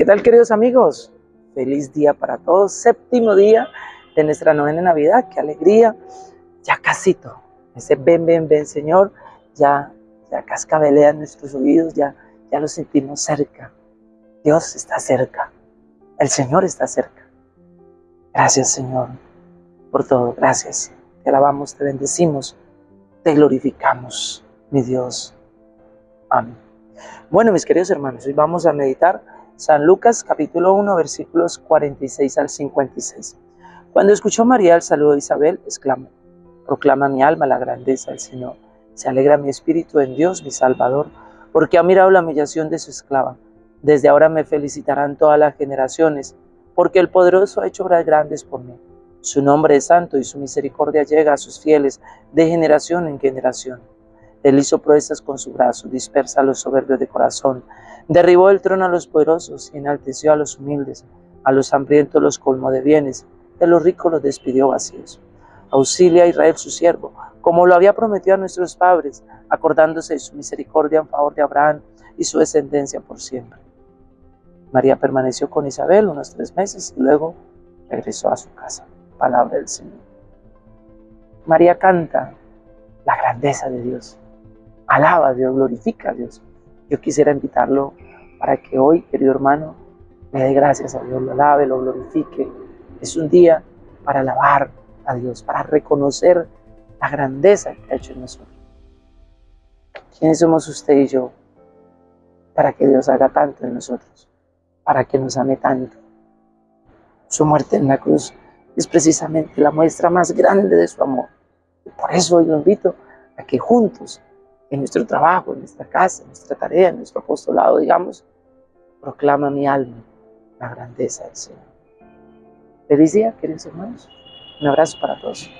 ¿Qué tal queridos amigos? Feliz día para todos, séptimo día de nuestra novena Navidad, qué alegría, ya casito, ese ven, ven, ven Señor, ya, ya cascabelea en nuestros oídos, ya, ya lo sentimos cerca, Dios está cerca, el Señor está cerca. Gracias Señor por todo, gracias, te alabamos, te bendecimos, te glorificamos, mi Dios. Amén. Bueno, mis queridos hermanos, hoy vamos a meditar San Lucas capítulo 1 versículos 46 al 56. Cuando escuchó María el saludo de Isabel, exclamó, proclama mi alma la grandeza del Señor. Se alegra mi espíritu en Dios, mi Salvador, porque ha mirado la humillación de su esclava. Desde ahora me felicitarán todas las generaciones, porque el poderoso ha hecho obras grandes por mí. Su nombre es santo y su misericordia llega a sus fieles de generación en generación. Él hizo proezas con su brazo, dispersa a los soberbios de corazón, derribó el trono a los poderosos y enalteció a los humildes, a los hambrientos los colmó de bienes, de los ricos los despidió vacíos. Auxilia a Israel su siervo, como lo había prometido a nuestros padres, acordándose de su misericordia en favor de Abraham y su descendencia por siempre. María permaneció con Isabel unos tres meses y luego regresó a su casa. Palabra del Señor. María canta la grandeza de Dios alaba a Dios, glorifica a Dios. Yo quisiera invitarlo para que hoy, querido hermano, le dé gracias a Dios, lo alabe, lo glorifique. Es un día para alabar a Dios, para reconocer la grandeza que ha hecho en nosotros. ¿Quiénes somos usted y yo para que Dios haga tanto en nosotros? Para que nos ame tanto. Su muerte en la cruz es precisamente la muestra más grande de su amor. por eso hoy lo invito a que juntos en nuestro trabajo, en nuestra casa, en nuestra tarea, en nuestro apostolado, digamos, proclama mi alma la grandeza del Señor. Feliz día, queridos hermanos. Un abrazo para todos.